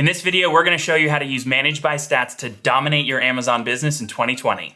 In this video, we're gonna show you how to use Managed by Stats to dominate your Amazon business in 2020.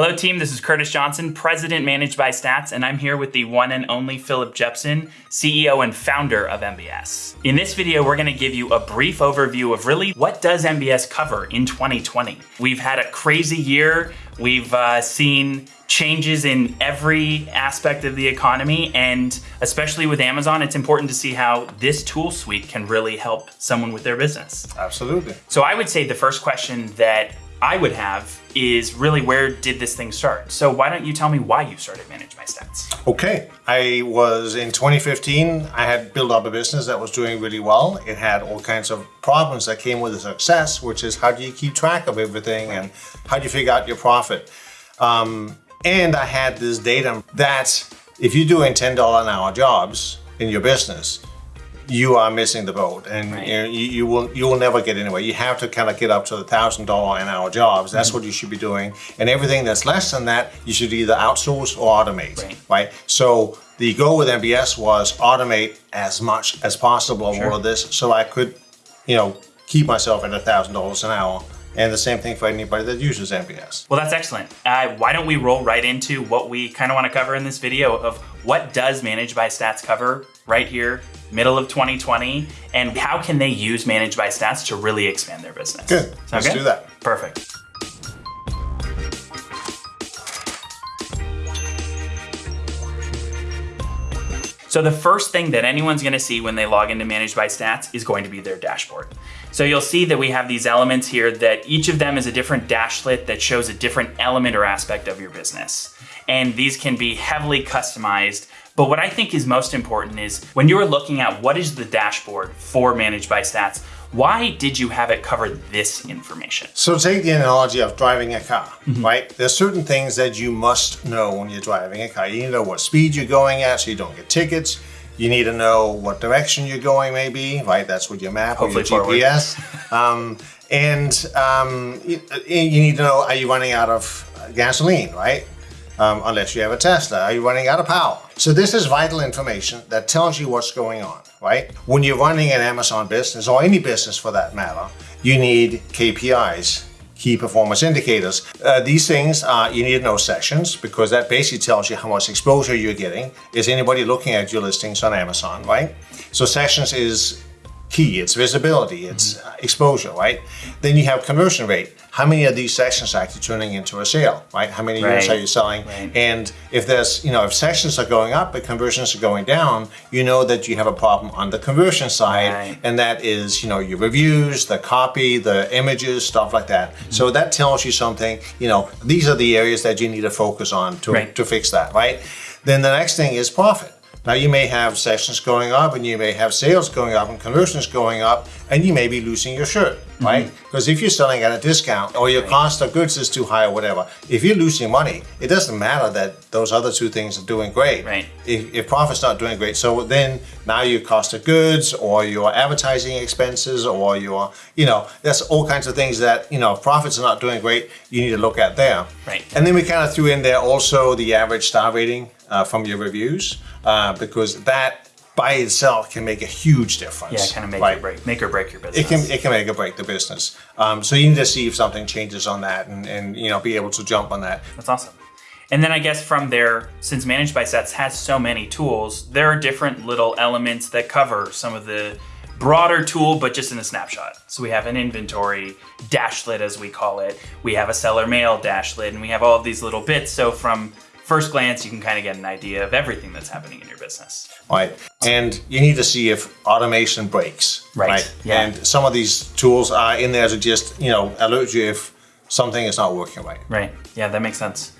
Hello team, this is Curtis Johnson, President Managed by Stats, and I'm here with the one and only Philip Jepson, CEO and founder of MBS. In this video, we're gonna give you a brief overview of really what does MBS cover in 2020. We've had a crazy year. We've uh, seen changes in every aspect of the economy, and especially with Amazon, it's important to see how this tool suite can really help someone with their business. Absolutely. So I would say the first question that I would have is really where did this thing start? So why don't you tell me why you started Managed by Stats? Okay, I was in 2015, I had built up a business that was doing really well. It had all kinds of problems that came with the success, which is how do you keep track of everything and how do you figure out your profit? Um, and I had this data that if you're doing $10 an hour jobs in your business, you are missing the boat and Right. you, know, you, you will you will never get anywhere. You have to kind of get up to the thousand dollar an hour jobs. That's what you should be doing. And everything that's less than that, you should either outsource or automate. Right. Right. So the goal with MBS was automate as much as possible of all of this so I could, you know, keep myself at a thousand dollars an hour. And the same thing for anybody that uses MBS. Well, that's excellent. Uh, why don't we roll right into what we kind of want to cover in this video of what does Managed by Stats cover right here, middle of 2020, and how can they use Managed by Stats to really expand their business? Good. Let's do that. Perfect. So the first thing that anyone's gonna see when they log into Managed by Stats is going to be their dashboard. So you'll see that we have these elements here that each of them is a different dashlet that shows a different element or aspect of your business. And these can be heavily customized. But what I think is most important is when you're looking at what is the dashboard for Managed by Stats, why did you have it cover this information? So take the analogy of driving a car, right? There's certain things that you must know when you're driving a car. You need to know what speed you're going at so you don't get tickets. You need to know what direction you're going maybe, right? That's with your map Hopefully or your forward. GPS. um, and um, you, you need to know, are you running out of gasoline, right? Um, unless you have a Tesla. Are you running out of power? So this is vital information that tells you what's going on, right? When you're running an Amazon business or any business for that matter, you need KPIs, key performance indicators. Uh, these things are, you need to know sessions because that basically tells you how much exposure you're getting. Is anybody looking at your listings on Amazon, right? So sessions is key, it's visibility, it's uh, exposure, right? Then you have conversion rate. How many of these sessions are actually turning into a sale, right? How many units are you selling? Right. And if there's, you know, if sessions are going up but conversions are going down, you know that you have a problem on the conversion side. Right. And that is, you know, your reviews, the copy, the images, stuff like that. Mm-hmm. So that tells you something, you know, these are the areas that you need to focus on to, Right. to fix that, right? Then the next thing is profit. Now you may have sessions going up and you may have sales going up and conversions going up and you may be losing your shirt, Mm-hmm. right? Because if you're selling at a discount or your cost of goods is too high or whatever, if you're losing money, it doesn't matter that those other two things are doing great. Right. If, if profit's not doing great, so then now your cost of goods or your advertising expenses or your, you know, there's all kinds of things that, you know, if profits are not doing great, you need to look at there. Right. And then we kind of threw in there also the average star rating uh, from your reviews uh, because that by itself can make a huge difference. Yeah, kind of make right? or break, make or break your business. It can it can make or break the business. Um, so you need to see if something changes on that and, and you know be able to jump on that. That's awesome. And then I guess from there, since Managed by Stats has so many tools, there are different little elements that cover some of the broader tool, but just in a snapshot. So we have an inventory dashlet, as we call it. We have a seller mail dashlet, and we have all of these little bits. So from first glance, you can kind of get an idea of everything that's happening in your business. right? And you need to see if automation breaks, Right, yeah. And some of these tools are in there to just you know alert you if something is not working right. Right. Yeah, that makes sense.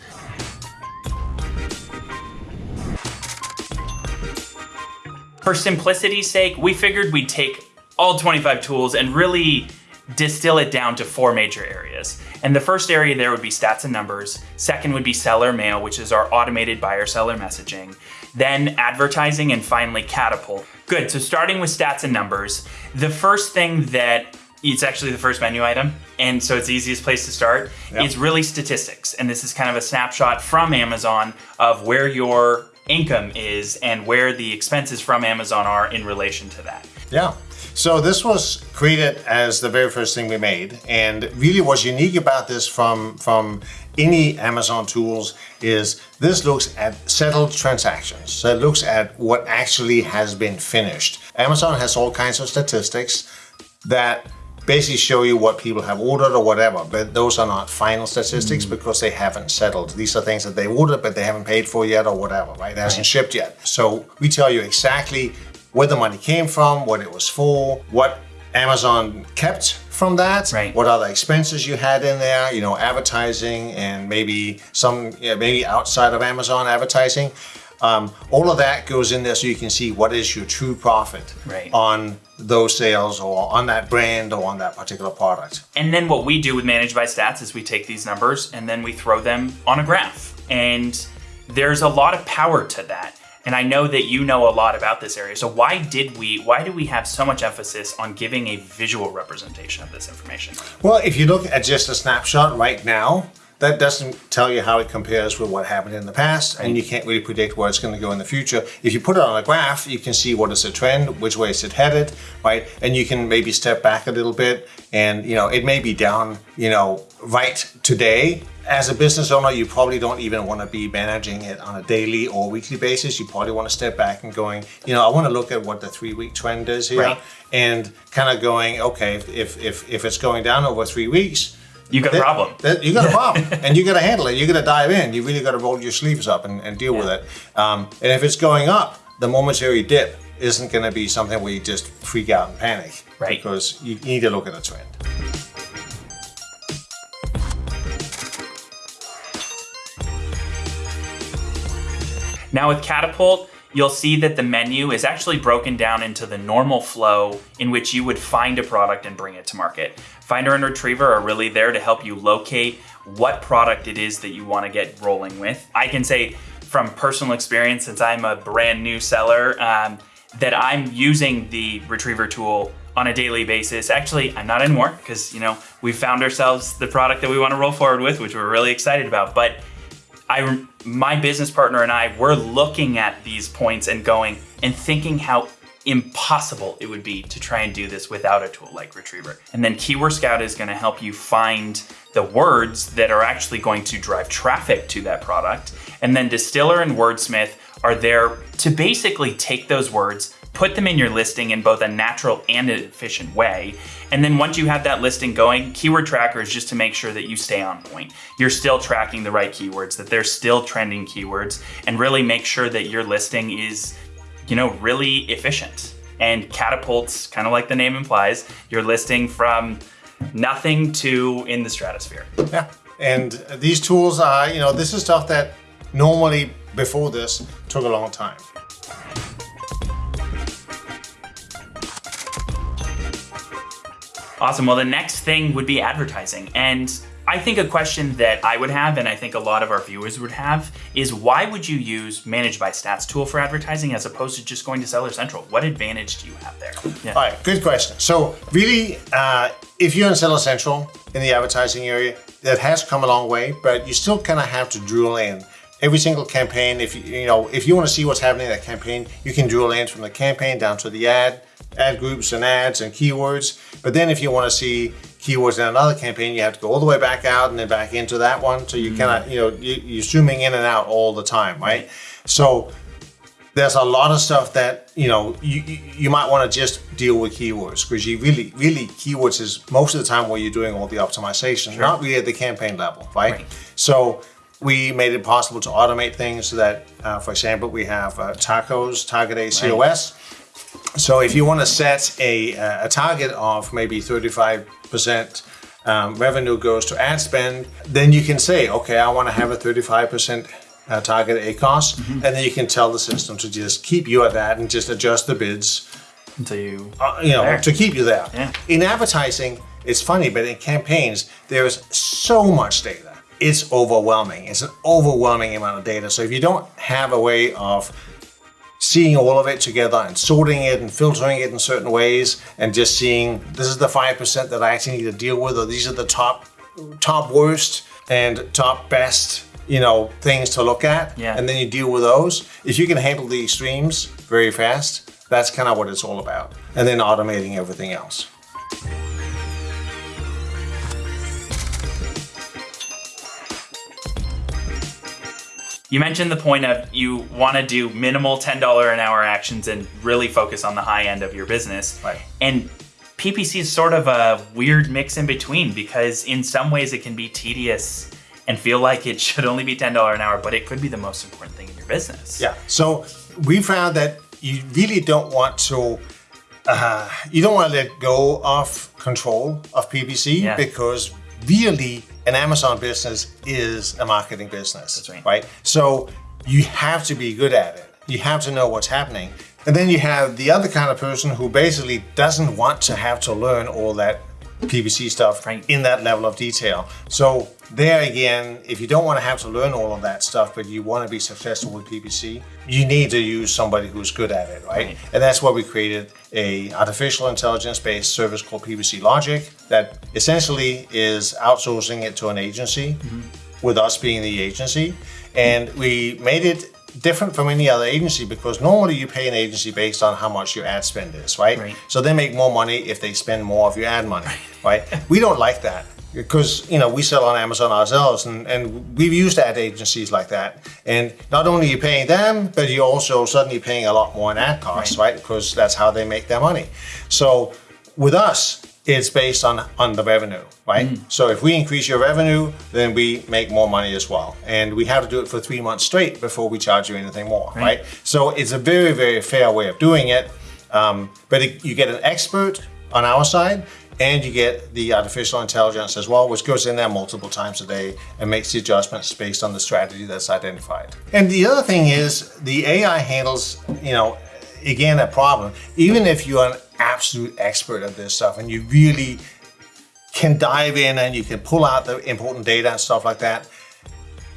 For simplicity's sake, we figured we'd take all 25 tools and really distill it down to four major areas. And the first area there would be stats and numbers. Second would be seller mail, which is our automated buyer seller messaging. Then advertising and finally catapult. Good, so starting with stats and numbers, the first thing that it's actually the first menu item. And so it's the easiest place to start. Yep. It's really statistics. And this is kind of a snapshot from Amazon of where your income is and where the expenses from Amazon are in relation to that. Yeah. So this was created as the very first thing we made, and really what's unique about this from from any Amazon tools is this looks at settled transactions. So it looks at what actually has been finished. Amazon has all kinds of statistics that basically show you what people have ordered or whatever, but those are not final statistics mm. because they haven't settled. These are things that they ordered but they haven't paid for yet or whatever, right? It hasn't right. shipped yet. So we tell you exactly where the money came from, what it was for, what Amazon kept from that, right. what other expenses you had in there, you know, advertising and maybe some, yeah, maybe outside of Amazon advertising. Um, all of that goes in there so you can see what is your true profit right. on those sales or on that brand or on that particular product. And then what we do with Managed by Stats is we take these numbers and then we throw them on a graph. And there's a lot of power to that. And I know that you know a lot about this area. So why did we, why do we have so much emphasis on giving a visual representation of this information? Well, if you look at just a snapshot right now, that doesn't tell you how it compares with what happened in the past, and you can't really predict where it's going to go in the future. If you put it on a graph, you can see what is the trend, which way is it headed, right? And you can maybe step back a little bit, and you know it may be down, you know, right today. As a business owner, you probably don't even want to be managing it on a daily or weekly basis. You probably want to step back and going, you know, I want to look at what the three-week trend is here, right. and kind of going, okay, if if if it's going down over three weeks you got a problem. That, you got a problem, and you got to handle it. You got to dive in. You really got to roll your sleeves up and, and deal yeah. with it. Um, and if it's going up, the momentary dip isn't going to be something where you just freak out and panic, right? Because you need to look at the trend. Now with Catapult, you'll see that the menu is actually broken down into the normal flow in which you would find a product and bring it to market. Finder and Retriever are really there to help you locate what product it is that you want to get rolling with. I can say from personal experience, since I'm a brand new seller, um, that I'm using the Retriever tool on a daily basis. Actually, I'm not anymore because, you know, we found ourselves the product that we want to roll forward with, which we're really excited about. But I, my business partner and I, we're looking at these points and going and thinking how impossible it would be to try and do this without a tool like Retriever. And then Keyword Scout is gonna help you find the words that are actually going to drive traffic to that product. And then Distiller and Wordsmith are there to basically take those words, put them in your listing in both a natural and an efficient way. And then once you have that listing going, Keyword Tracker is just to make sure that you stay on point. You're still tracking the right keywords, that they're still trending keywords, and really make sure that your listing is, you know, really efficient. And catapults, kind of like the name implies, your listing from nothing to in the stratosphere. Yeah. And these tools are, you know, this is stuff that normally before this took a long time. Awesome. Well, the next thing would be advertising. And I think a question that I would have, and I think a lot of our viewers would have, is why would you use Managed by Stats tool for advertising as opposed to just going to Seller Central? What advantage do you have there? Yeah. All right, good question. So really, uh, if you're in Seller Central in the advertising area, that has come a long way, but you still kind of have to drill in every single campaign. If you, you know, if you want to see what's happening in that campaign, you can drill in from the campaign down to the ad, ad groups and ads and keywords. But then if you want to see keywords in another campaign, you have to go all the way back out and then back into that one. So you mm. of, you know, you, are zooming in and out all the time, right? So there's a lot of stuff that, you know, you, you might want to just deal with keywords because you really, really keywords is most of the time where you're doing all the optimization, sure. not really at the campaign level, right? right. So we made it possible to automate things so that, uh, for example, we have uh, tacos, target ACOS. Right. So if you want to set a, uh, a target of maybe 35% um, revenue goes to ad spend, then you can say, okay, I want to have a 35% uh, target ACOS, mm -hmm. and then you can tell the system to just keep you at that and just adjust the bids until you, uh, you know, there. to keep you there. Yeah. In advertising, it's funny, but in campaigns, there's so much data. It's overwhelming. It's an overwhelming amount of data. So if you don't have a way of seeing all of it together and sorting it and filtering it in certain ways and just seeing this is the 5% that I actually need to deal with or these are the top top worst and top best you know things to look at Yeah. and then you deal with those if you can handle the extremes very fast that's kind of what it's all about and then automating everything else You mentioned the point of you want to do minimal $10 an hour actions and really focus on the high end of your business. Right. And PPC is sort of a weird mix in between because in some ways it can be tedious and feel like it should only be $10 an hour, but it could be the most important thing in your business. Yeah. So we found that you really don't want to, uh, you don't want to let go of control of PPC Yeah. because really an Amazon business is a marketing business. Right. Right. So you have to be good at it. You have to know what's happening. And then you have the other kind of person who basically doesn't want to have to learn all that PPC stuff Right. in that level of detail. So there again, if you don't want to have to learn all of that stuff, but you want to be successful with PPC, you need to use somebody who's good at it, right? Right. And that's why we created a artificial intelligence-based service called PPC Logic that essentially is outsourcing it to an agency, mm-hmm. with us being the agency. And we made it different from any other agency because normally you pay an agency based on how much your ad spend is, right? Right. So they make more money if they spend more of your ad money, right? we don't like that because you know we sell on Amazon ourselves, and, and we've used ad agencies like that. And not only you're you paying them, but you're also suddenly paying a lot more in ad costs, right? Because that's how they make their money. So with us, it's based on on the revenue, right? So if we increase your revenue, then we make more money as well, and we have to do it for three months straight before we charge you anything more, right? So it's a very very fair way of doing it. Um, but it, you get an expert on our side, and you get the artificial intelligence as well, which goes in there multiple times a day and makes the adjustments based on the strategy that's identified. And the other thing is the AI handles, you know, again, a problem. Even if you're an absolute expert at this stuff and you really can dive in and you can pull out the important data and stuff like that,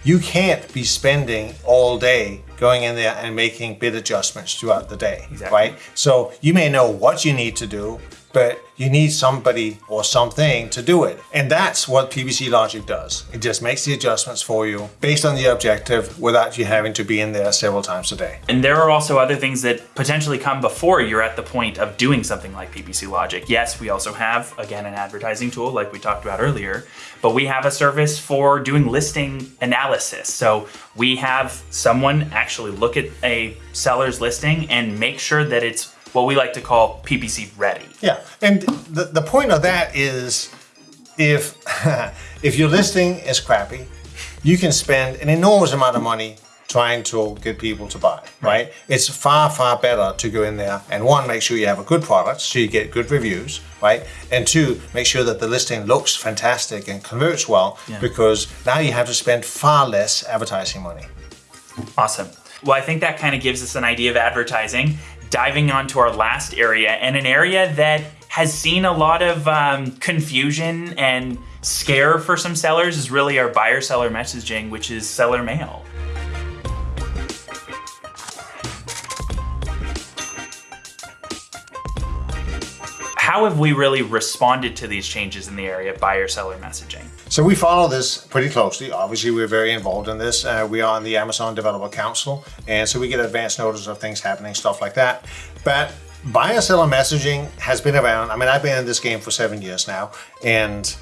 you can't be spending all day going in there and making bid adjustments throughout the day, Exactly. right? So you may know what you need to do, but you need somebody or something to do it. And that's what PPC Logic does. It just makes the adjustments for you based on the objective without you having to be in there several times a day. And there are also other things that potentially come before you're at the point of doing something like PPC Logic. Yes, we also have, again, an advertising tool like we talked about earlier, but we have a service for doing listing analysis. So we have someone actually look at a seller's listing and make sure that it's what we like to call PPC ready. Yeah, and the, the point of that is if if your listing is crappy, you can spend an enormous amount of money trying to get people to buy, right? It's far, far better to go in there and one, make sure you have a good product so you get good reviews, right? And two, make sure that the listing looks fantastic and converts well because now you have to spend far less advertising money. Awesome. Well, I think that kind of gives us an idea of advertising. Diving on to our last area, and an area that has seen a lot of um, confusion and scare for some sellers is really our buyer seller messaging, which is seller mail. How have we really responded to these changes in the area of buyer seller messaging? So we follow this pretty closely. Obviously, we're very involved in this. Uh, we are on the Amazon Developer Council, and so we get advance notice of things happening, stuff like that. But buyer seller messaging has been around. I mean, I've been in this game for seven years now, and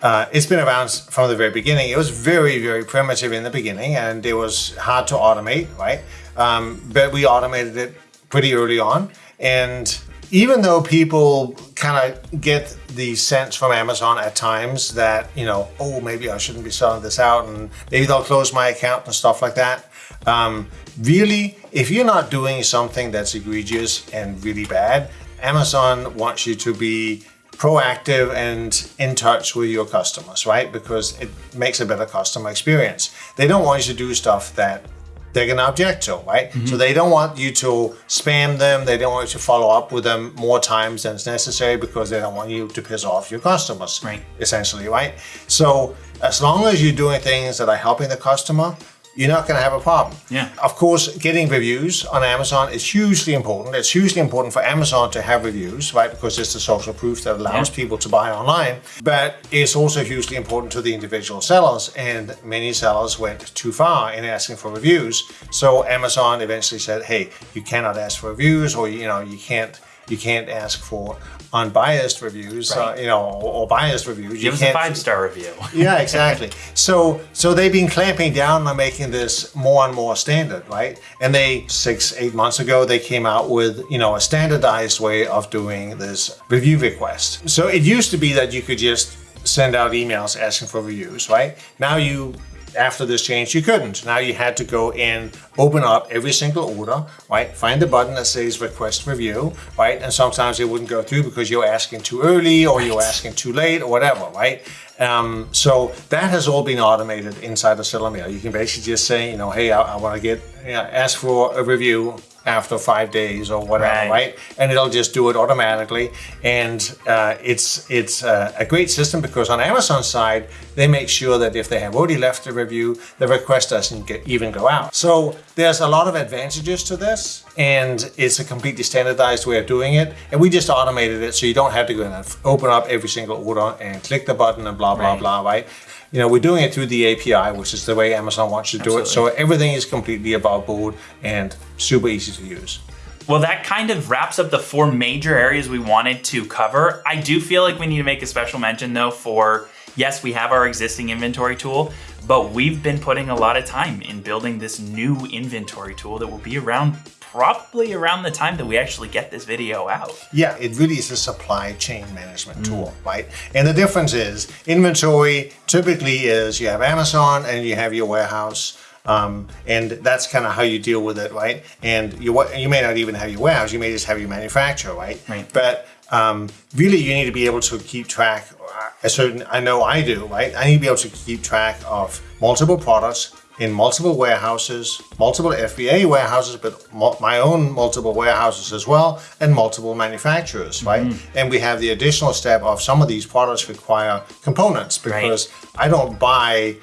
uh, it's been around from the very beginning. It was very, very primitive in the beginning, and it was hard to automate, right? Um, but we automated it pretty early on, and even though people kind of get the sense from Amazon at times that you know, oh, maybe I shouldn't be selling this out, and maybe they'll close my account and stuff like that. Um, really, if you're not doing something that's egregious and really bad, Amazon wants you to be proactive and in touch with your customers, right? Because it makes a better customer experience. They don't want you to do stuff that they're going to object to, right? So mm-hmm. they don't want you to spam them. They don't want you to follow up with them more times than is necessary because they don't want you to piss off your customers, Right. essentially, right? So as long as you're doing things that are helping the customer, you're not going to have a problem. Yeah. Of course, getting reviews on Amazon is hugely important. It's hugely important for Amazon to have reviews, right? Because it's the social proof that allows Yeah. people to buy online. But it's also hugely important to the individual sellers. And many sellers went too far in asking for reviews. So Amazon eventually said, hey, you cannot ask for reviews or, you know, you can't you can't ask for unbiased reviews, uh, you know, or, or biased reviews. Give us a five star review. yeah, exactly. So so they've been clamping down on making this more and more standard, right? And they six eight months ago they came out with you know a standardized way of doing this review request. So it used to be that you could just send out emails asking for reviews, right? Now you after this change you couldn't. Now you had to go and open up every single order, right? Find the button that says request review, right? And sometimes it wouldn't go through because you're asking too early or you're asking too late or whatever, right? Um, so that has all been automated inside Seller Mail. You can basically just say, you know, hey, I, I want to get, you know, ask for a review after five days or whatever, Right. right? And it'll just do it automatically. And uh, it's it's uh, a great system because on Amazon side, they make sure that if they have already left a review, the request doesn't get, even go out. So there's a lot of advantages to this, and it's a completely standardized way of doing it. And we just automated it so you don't have to go in and open up every single order and click the button and blah blah Right. blah, right? You know, we're doing it through the API, which is the way Amazon wants you to do it. So everything is completely above board and super easy to use. Well, that kind of wraps up the four major areas we wanted to cover. I do feel like we need to make a special mention though for yes, we have our existing inventory tool, but we've been putting a lot of time in building this new inventory tool that will be around probably around the time that we actually get this video out. Yeah, it really is a supply chain management tool, right? And the difference is inventory typically is you have Amazon and you have your warehouse. Um, and that's kind of how you deal with it, right? And you you may not even have your warehouse; you may just have your manufacturer, right? Right. But um, really, you need to be able to keep track. uh, A certain, I know I do, right? I need to be able to keep track of multiple products in multiple warehouses, multiple FBA warehouses, but my own multiple warehouses as well, and multiple manufacturers, right? Mm-hmm. And we have the additional step of some of these products require components because I don't buy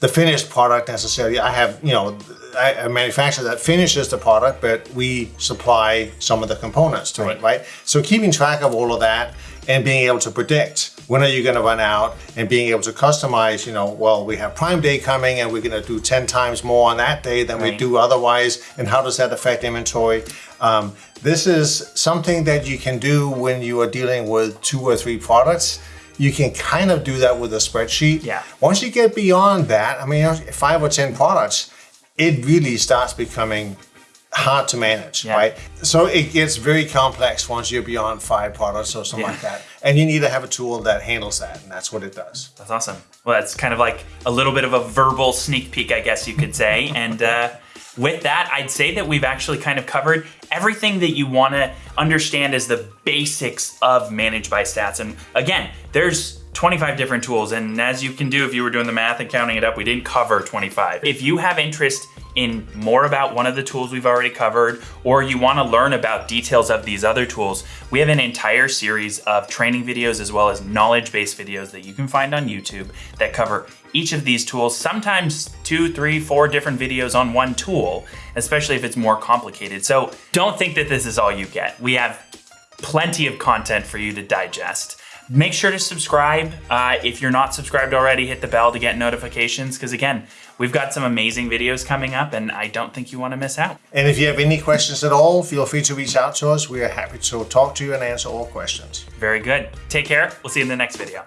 the finished product necessarily. I have, you know, a manufacturer that finishes the product, but we supply some of the components to it, right? So keeping track of all of that and being able to predict when are you going to run out and being able to customize, you know, well, we have Prime Day coming and we're going to do 10 times more on that day than we do otherwise. And how does that affect inventory? Um, this is something that you can do when you are dealing with two or three products. You can kind of do that with a spreadsheet. Yeah. Once you get beyond that, I mean, five or 10 products, it really starts becoming hard to manage, Yeah. right? So it gets very complex once you're beyond five products or something Yeah. like that. And you need to have a tool that handles that, and that's what it does. That's awesome. Well, that's kind of like a little bit of a verbal sneak peek, I guess you could say. and uh, with that, I'd say that we've actually kind of covered everything that you want to understand as the basics of Managed by Stats. And again, there's 25 different tools. And as you can do, if you were doing the math and counting it up, we didn't cover 25. If you have interest in more about one of the tools we've already covered, or you want to learn about details of these other tools, we have an entire series of training videos as well as knowledge based videos that you can find on YouTube that cover each of these tools, sometimes two, three, four different videos on one tool, especially if it's more complicated. So don't think that this is all you get. We have plenty of content for you to digest. Make sure to subscribe. Uh, if you're not subscribed already, hit the bell to get notifications because, again, we've got some amazing videos coming up and I don't think you want to miss out. And if you have any questions at all, feel free to reach out to us. We are happy to talk to you and answer all questions. Very good. Take care. We'll see you in the next video.